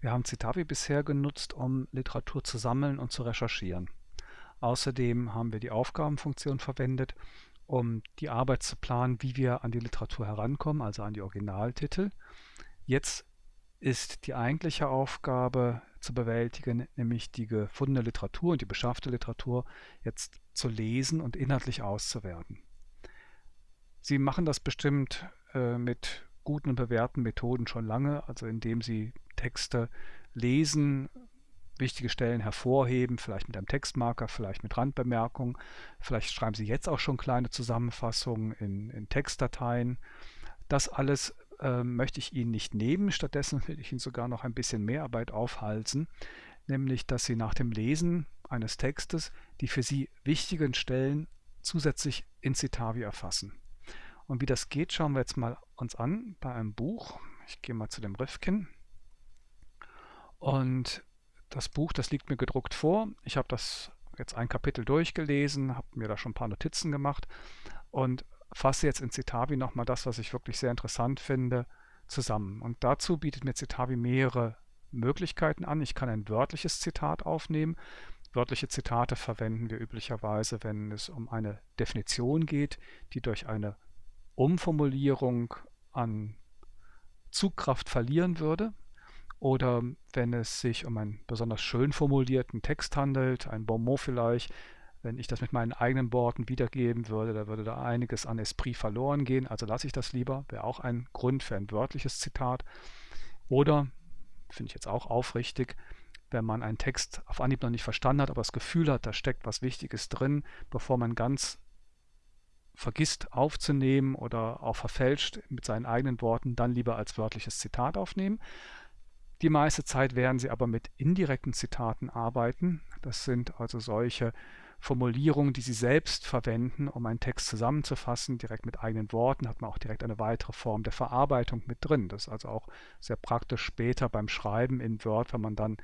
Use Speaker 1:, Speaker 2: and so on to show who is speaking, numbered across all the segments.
Speaker 1: Wir haben Citavi bisher genutzt, um Literatur zu sammeln und zu recherchieren. Außerdem haben wir die Aufgabenfunktion verwendet, um die Arbeit zu planen, wie wir an die Literatur herankommen, also an die Originaltitel. Jetzt ist die eigentliche Aufgabe zu bewältigen, nämlich die gefundene Literatur und die beschaffte Literatur jetzt zu lesen und inhaltlich auszuwerten. Sie machen das bestimmt äh, mit guten und bewährten Methoden schon lange, also indem Sie Texte lesen, wichtige Stellen hervorheben, vielleicht mit einem Textmarker, vielleicht mit Randbemerkungen. Vielleicht schreiben Sie jetzt auch schon kleine Zusammenfassungen in, in Textdateien. Das alles äh, möchte ich Ihnen nicht nehmen. Stattdessen will ich Ihnen sogar noch ein bisschen mehr Arbeit aufhalsen, nämlich dass Sie nach dem Lesen eines Textes die für Sie wichtigen Stellen zusätzlich in Citavi erfassen. Und wie das geht, schauen wir jetzt mal uns an bei einem Buch. Ich gehe mal zu dem Rifkin. Und das Buch, das liegt mir gedruckt vor. Ich habe das jetzt ein Kapitel durchgelesen, habe mir da schon ein paar Notizen gemacht und fasse jetzt in Citavi nochmal das, was ich wirklich sehr interessant finde, zusammen. Und dazu bietet mir Citavi mehrere Möglichkeiten an. Ich kann ein wörtliches Zitat aufnehmen. Wörtliche Zitate verwenden wir üblicherweise, wenn es um eine Definition geht, die durch eine Umformulierung an Zugkraft verlieren würde. Oder wenn es sich um einen besonders schön formulierten Text handelt, ein Bonmot vielleicht, wenn ich das mit meinen eigenen Worten wiedergeben würde, da würde da einiges an Esprit verloren gehen. Also lasse ich das lieber, wäre auch ein Grund für ein wörtliches Zitat. Oder, finde ich jetzt auch aufrichtig, wenn man einen Text auf Anhieb noch nicht verstanden hat, aber das Gefühl hat, da steckt was Wichtiges drin, bevor man ganz vergisst aufzunehmen oder auch verfälscht mit seinen eigenen Worten, dann lieber als wörtliches Zitat aufnehmen. Die meiste Zeit werden Sie aber mit indirekten Zitaten arbeiten. Das sind also solche Formulierungen, die Sie selbst verwenden, um einen Text zusammenzufassen, direkt mit eigenen Worten, hat man auch direkt eine weitere Form der Verarbeitung mit drin. Das ist also auch sehr praktisch später beim Schreiben in Word, wenn man dann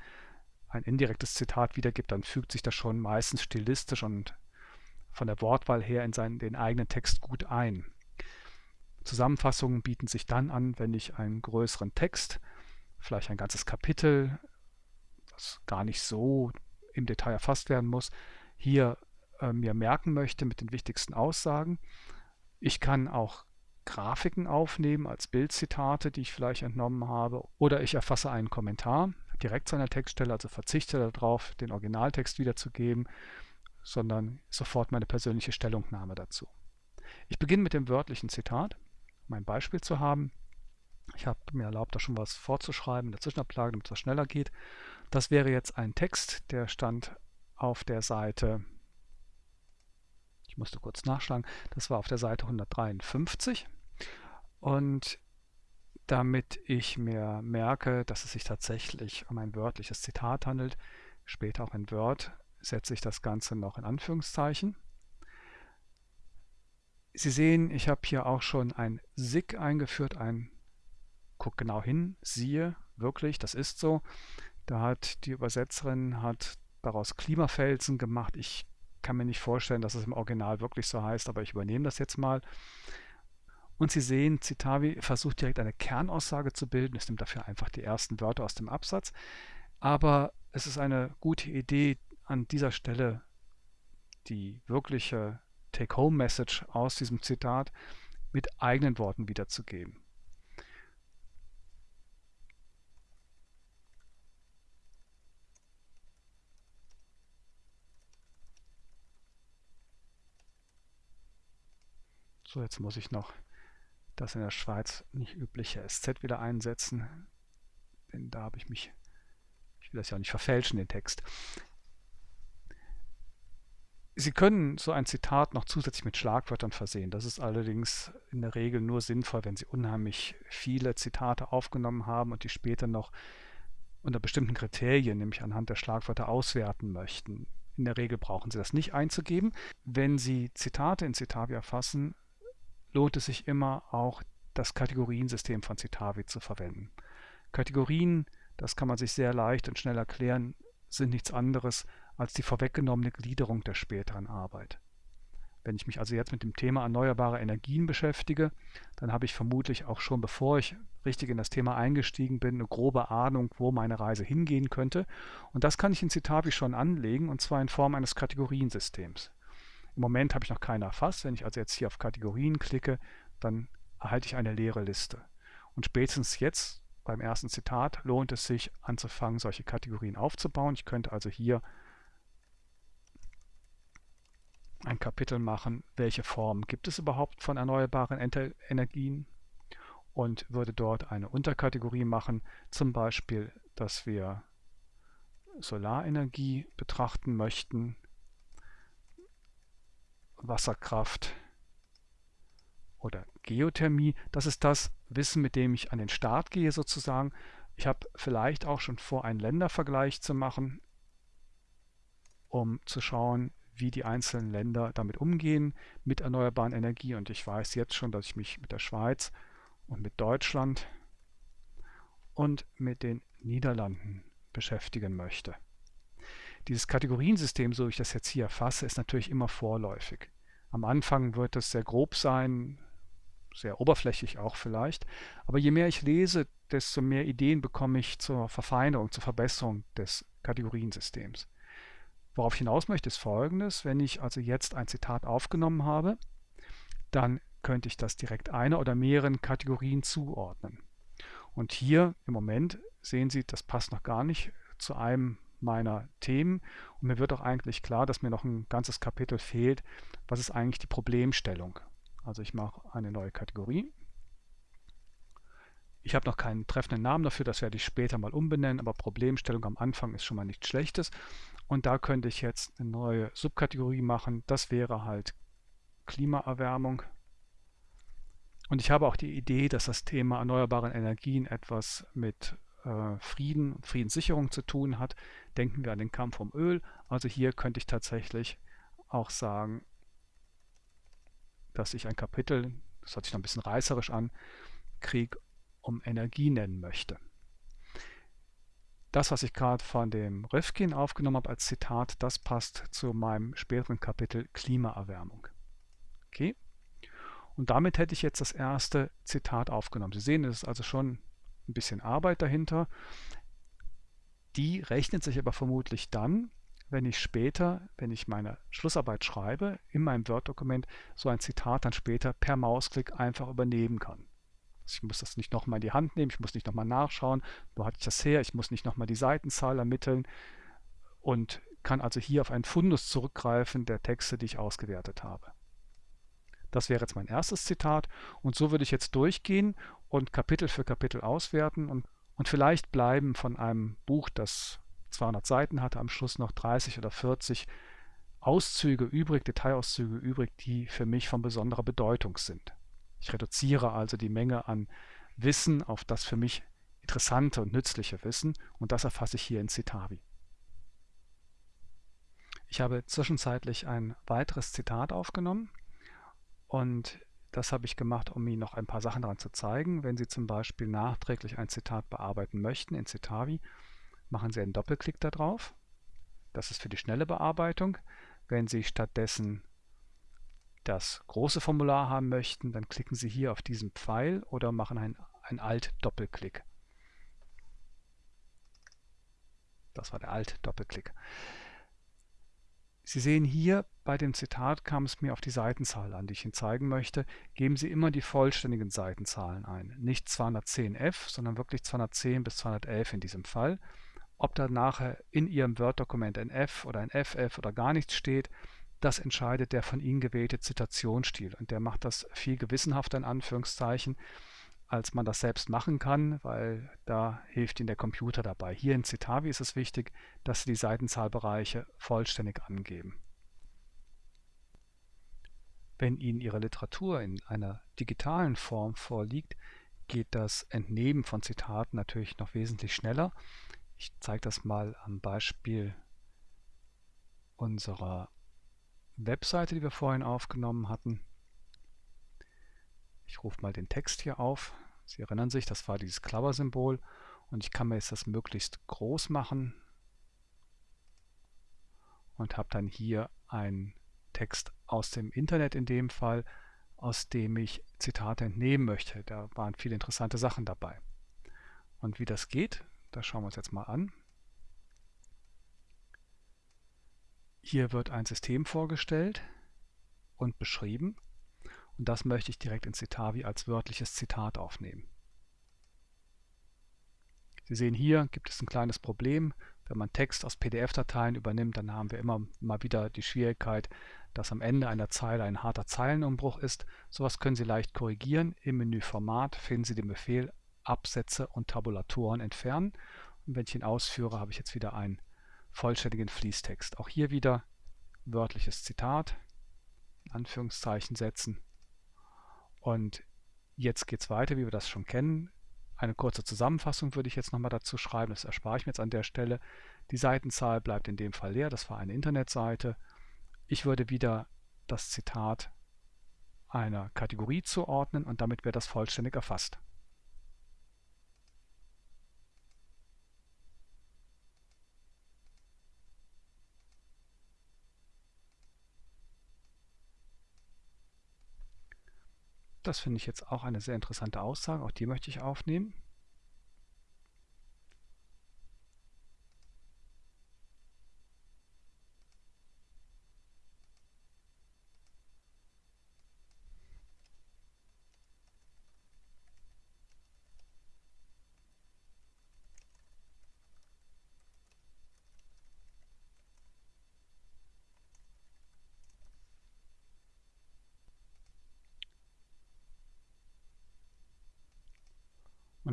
Speaker 1: ein indirektes Zitat wiedergibt, dann fügt sich das schon meistens stilistisch und von der Wortwahl her in seinen, den eigenen Text gut ein. Zusammenfassungen bieten sich dann an, wenn ich einen größeren Text vielleicht ein ganzes Kapitel, das gar nicht so im Detail erfasst werden muss, hier äh, mir merken möchte mit den wichtigsten Aussagen. Ich kann auch Grafiken aufnehmen als Bildzitate, die ich vielleicht entnommen habe, oder ich erfasse einen Kommentar direkt zu einer Textstelle, also verzichte darauf, den Originaltext wiederzugeben, sondern sofort meine persönliche Stellungnahme dazu. Ich beginne mit dem wörtlichen Zitat, um ein Beispiel zu haben. Ich habe mir erlaubt, da schon was vorzuschreiben in der Zwischenablage, damit es schneller geht. Das wäre jetzt ein Text, der stand auf der Seite, ich musste kurz nachschlagen, das war auf der Seite 153. Und damit ich mir merke, dass es sich tatsächlich um ein wörtliches Zitat handelt, später auch in Word, setze ich das Ganze noch in Anführungszeichen. Sie sehen, ich habe hier auch schon ein SIG eingeführt, ein guck genau hin, siehe, wirklich, das ist so. Da hat die Übersetzerin hat daraus Klimafelsen gemacht. Ich kann mir nicht vorstellen, dass es im Original wirklich so heißt, aber ich übernehme das jetzt mal. Und Sie sehen, Citavi versucht direkt eine Kernaussage zu bilden. Es nimmt dafür einfach die ersten Wörter aus dem Absatz. Aber es ist eine gute Idee, an dieser Stelle die wirkliche Take-Home-Message aus diesem Zitat mit eigenen Worten wiederzugeben. So, jetzt muss ich noch das in der Schweiz nicht übliche SZ wieder einsetzen, denn da habe ich mich, ich will das ja auch nicht verfälschen, den Text. Sie können so ein Zitat noch zusätzlich mit Schlagwörtern versehen. Das ist allerdings in der Regel nur sinnvoll, wenn Sie unheimlich viele Zitate aufgenommen haben und die später noch unter bestimmten Kriterien, nämlich anhand der Schlagwörter, auswerten möchten. In der Regel brauchen Sie das nicht einzugeben. Wenn Sie Zitate in Citavi erfassen, lohnt es sich immer auch das Kategoriensystem von Citavi zu verwenden. Kategorien, das kann man sich sehr leicht und schnell erklären, sind nichts anderes als die vorweggenommene Gliederung der späteren Arbeit. Wenn ich mich also jetzt mit dem Thema erneuerbare Energien beschäftige, dann habe ich vermutlich auch schon, bevor ich richtig in das Thema eingestiegen bin, eine grobe Ahnung, wo meine Reise hingehen könnte. Und das kann ich in Citavi schon anlegen, und zwar in Form eines Kategoriensystems. Im Moment habe ich noch keine erfasst. Wenn ich also jetzt hier auf Kategorien klicke, dann erhalte ich eine leere Liste. Und spätestens jetzt beim ersten Zitat lohnt es sich anzufangen, solche Kategorien aufzubauen. Ich könnte also hier ein Kapitel machen, welche Formen gibt es überhaupt von erneuerbaren Energien und würde dort eine Unterkategorie machen, zum Beispiel, dass wir Solarenergie betrachten möchten, Wasserkraft oder Geothermie. Das ist das Wissen, mit dem ich an den Start gehe sozusagen. Ich habe vielleicht auch schon vor, einen Ländervergleich zu machen, um zu schauen, wie die einzelnen Länder damit umgehen mit erneuerbaren Energie. Und ich weiß jetzt schon, dass ich mich mit der Schweiz und mit Deutschland und mit den Niederlanden beschäftigen möchte. Dieses Kategoriensystem, so ich das jetzt hier erfasse, ist natürlich immer vorläufig. Am Anfang wird es sehr grob sein, sehr oberflächlich auch vielleicht, aber je mehr ich lese, desto mehr Ideen bekomme ich zur Verfeinerung, zur Verbesserung des Kategoriensystems. Worauf ich hinaus möchte, ist folgendes. Wenn ich also jetzt ein Zitat aufgenommen habe, dann könnte ich das direkt einer oder mehreren Kategorien zuordnen. Und hier im Moment sehen Sie, das passt noch gar nicht zu einem meiner Themen. Und mir wird auch eigentlich klar, dass mir noch ein ganzes Kapitel fehlt. Was ist eigentlich die Problemstellung? Also ich mache eine neue Kategorie. Ich habe noch keinen treffenden Namen dafür, das werde ich später mal umbenennen, aber Problemstellung am Anfang ist schon mal nichts Schlechtes. Und da könnte ich jetzt eine neue Subkategorie machen. Das wäre halt Klimaerwärmung. Und ich habe auch die Idee, dass das Thema erneuerbare Energien etwas mit äh, Frieden und Friedenssicherung zu tun hat. Denken wir an den Kampf um Öl. Also hier könnte ich tatsächlich auch sagen, dass ich ein Kapitel, das hört sich noch ein bisschen reißerisch an, Krieg um Energie nennen möchte das, was ich gerade von dem Rifkin aufgenommen habe als Zitat, das passt zu meinem späteren Kapitel Klimaerwärmung. Okay? Und damit hätte ich jetzt das erste Zitat aufgenommen. Sie sehen, es ist also schon ein bisschen Arbeit dahinter. Die rechnet sich aber vermutlich dann, wenn ich später, wenn ich meine Schlussarbeit schreibe, in meinem Word-Dokument so ein Zitat dann später per Mausklick einfach übernehmen kann. Ich muss das nicht nochmal in die Hand nehmen, ich muss nicht nochmal nachschauen, wo hatte ich das her, ich muss nicht nochmal die Seitenzahl ermitteln und kann also hier auf einen Fundus zurückgreifen der Texte, die ich ausgewertet habe. Das wäre jetzt mein erstes Zitat und so würde ich jetzt durchgehen und Kapitel für Kapitel auswerten und, und vielleicht bleiben von einem Buch, das 200 Seiten hatte, am Schluss noch 30 oder 40 Auszüge übrig, Detailauszüge übrig, die für mich von besonderer Bedeutung sind. Ich reduziere also die Menge an Wissen auf das für mich interessante und nützliche Wissen und das erfasse ich hier in Citavi. Ich habe zwischenzeitlich ein weiteres Zitat aufgenommen und das habe ich gemacht, um Ihnen noch ein paar Sachen daran zu zeigen. Wenn Sie zum Beispiel nachträglich ein Zitat bearbeiten möchten in Citavi, machen Sie einen Doppelklick darauf. Das ist für die schnelle Bearbeitung. Wenn Sie stattdessen das große Formular haben möchten, dann klicken Sie hier auf diesen Pfeil oder machen einen, Alt-Doppelklick. Das war der Alt-Doppelklick. Sie sehen hier, bei dem Zitat kam es mir auf die Seitenzahl an, die ich Ihnen zeigen möchte. Geben Sie immer die vollständigen Seitenzahlen ein. Nicht 210f, sondern wirklich 210 bis 211 in diesem Fall. Ob da nachher in Ihrem Word-Dokument ein F oder ein FF oder gar nichts steht, das entscheidet der von Ihnen gewählte Zitationsstil. Und der macht das viel gewissenhafter in Anführungszeichen, als man das selbst machen kann, weil da hilft Ihnen der Computer dabei. Hier in Citavi ist es wichtig, dass Sie die Seitenzahlbereiche vollständig angeben. Wenn Ihnen Ihre Literatur in einer digitalen Form vorliegt, geht das Entnehmen von Zitaten natürlich noch wesentlich schneller. Ich zeige das mal am Beispiel unserer Webseite, die wir vorhin aufgenommen hatten. Ich rufe mal den Text hier auf. Sie erinnern sich, das war dieses Klammer-Symbol und ich kann mir jetzt das möglichst groß machen und habe dann hier einen Text aus dem Internet in dem Fall, aus dem ich Zitate entnehmen möchte. Da waren viele interessante Sachen dabei. Und wie das geht, das schauen wir uns jetzt mal an. Hier wird ein System vorgestellt und beschrieben und das möchte ich direkt in Citavi als wörtliches Zitat aufnehmen. Sie sehen hier gibt es ein kleines Problem. Wenn man Text aus PDF-Dateien übernimmt, dann haben wir immer mal wieder die Schwierigkeit, dass am Ende einer Zeile ein harter Zeilenumbruch ist. Sowas können Sie leicht korrigieren. Im Menü Format finden Sie den Befehl Absätze und Tabulatoren entfernen. Und wenn ich ihn ausführe, habe ich jetzt wieder einen vollständigen Fließtext. Auch hier wieder wörtliches Zitat, Anführungszeichen setzen. Und jetzt geht es weiter, wie wir das schon kennen. Eine kurze Zusammenfassung würde ich jetzt nochmal dazu schreiben, das erspare ich mir jetzt an der Stelle. Die Seitenzahl bleibt in dem Fall leer, das war eine Internetseite. Ich würde wieder das Zitat einer Kategorie zuordnen und damit wäre das vollständig erfasst. Das finde ich jetzt auch eine sehr interessante Aussage, auch die möchte ich aufnehmen.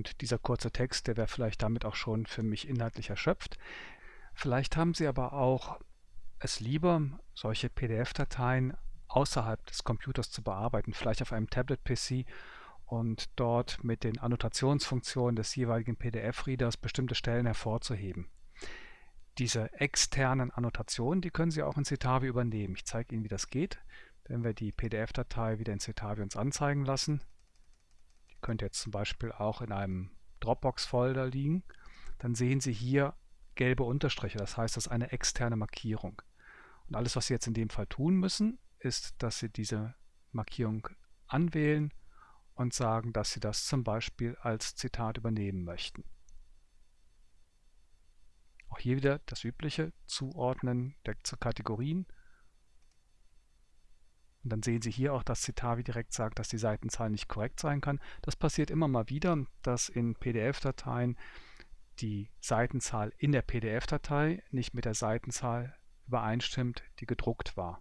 Speaker 1: Und dieser kurze Text, der wäre vielleicht damit auch schon für mich inhaltlich erschöpft. Vielleicht haben Sie aber auch es lieber, solche PDF-Dateien außerhalb des Computers zu bearbeiten, vielleicht auf einem Tablet-PC und dort mit den Annotationsfunktionen des jeweiligen PDF-Readers bestimmte Stellen hervorzuheben. Diese externen Annotationen, die können Sie auch in Citavi übernehmen. Ich zeige Ihnen, wie das geht. Wenn wir die PDF-Datei wieder in Citavi uns anzeigen lassen, könnte jetzt zum Beispiel auch in einem Dropbox-Folder liegen, dann sehen Sie hier gelbe Unterstriche. Das heißt, das ist eine externe Markierung. Und alles, was Sie jetzt in dem Fall tun müssen, ist, dass Sie diese Markierung anwählen und sagen, dass Sie das zum Beispiel als Zitat übernehmen möchten. Auch hier wieder das übliche Zuordnen der Kategorien und dann sehen Sie hier auch, dass Citavi direkt sagt, dass die Seitenzahl nicht korrekt sein kann. Das passiert immer mal wieder, dass in PDF-Dateien die Seitenzahl in der PDF-Datei nicht mit der Seitenzahl übereinstimmt, die gedruckt war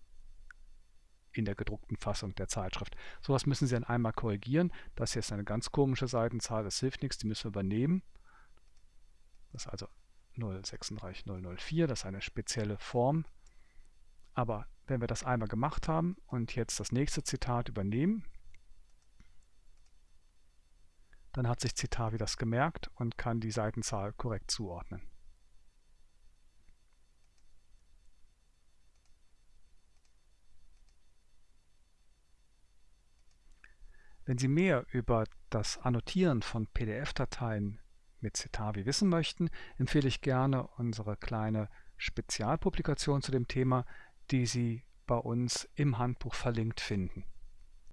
Speaker 1: in der gedruckten Fassung der Zeitschrift. Sowas müssen Sie dann einmal korrigieren. Das hier ist eine ganz komische Seitenzahl, das hilft nichts, die müssen wir übernehmen. Das ist also 036004, das ist eine spezielle Form. Aber wenn wir das einmal gemacht haben und jetzt das nächste Zitat übernehmen, dann hat sich Citavi das gemerkt und kann die Seitenzahl korrekt zuordnen. Wenn Sie mehr über das Annotieren von PDF-Dateien mit Citavi wissen möchten, empfehle ich gerne unsere kleine Spezialpublikation zu dem Thema, die Sie bei uns im Handbuch verlinkt finden.